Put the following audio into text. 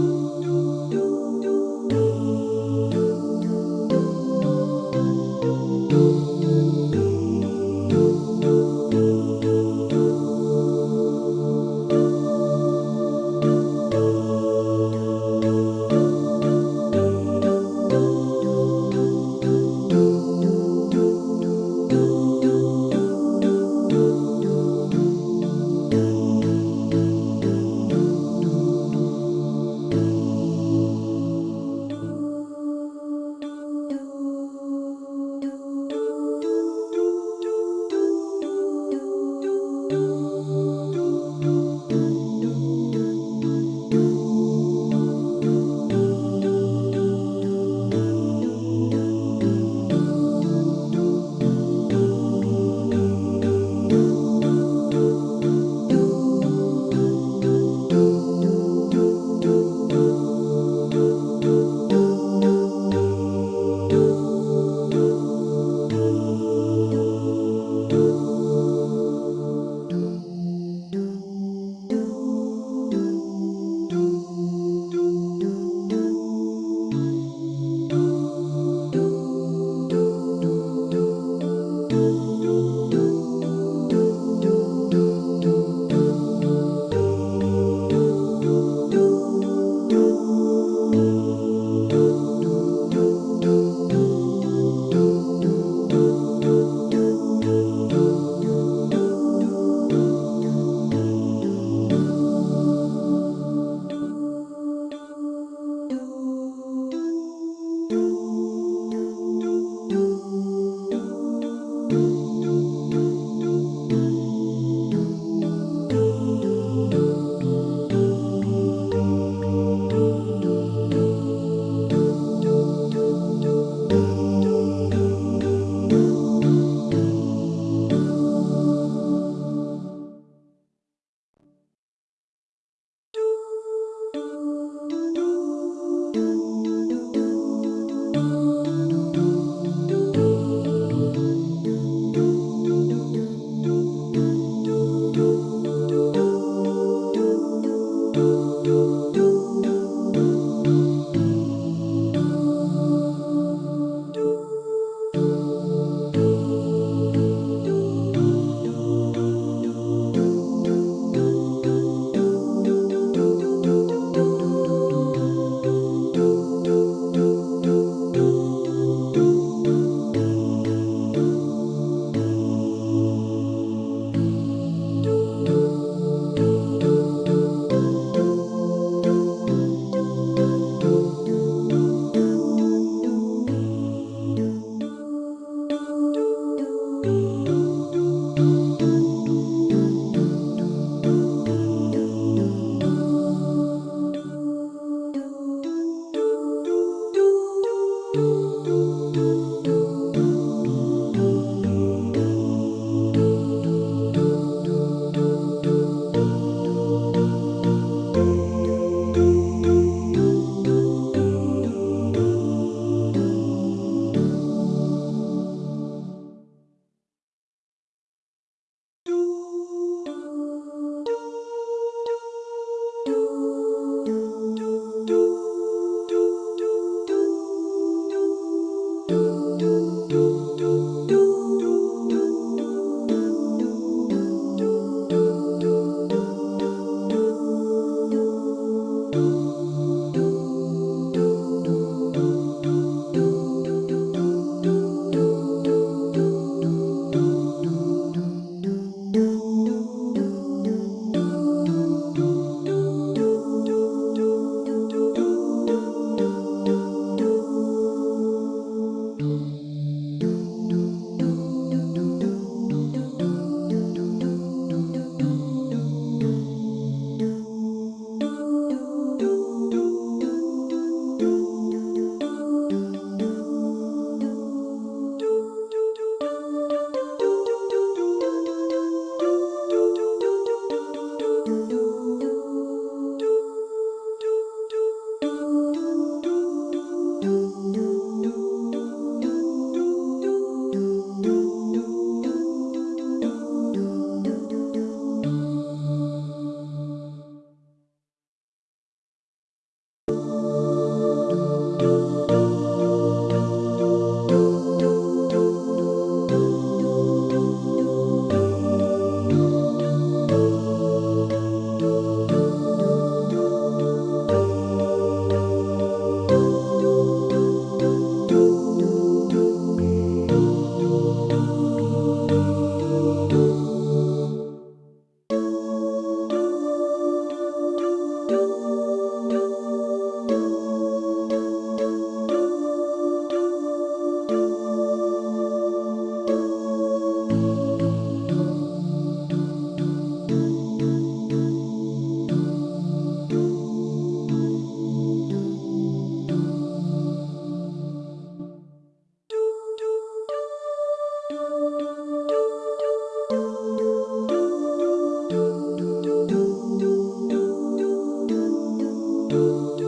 you. do do do do.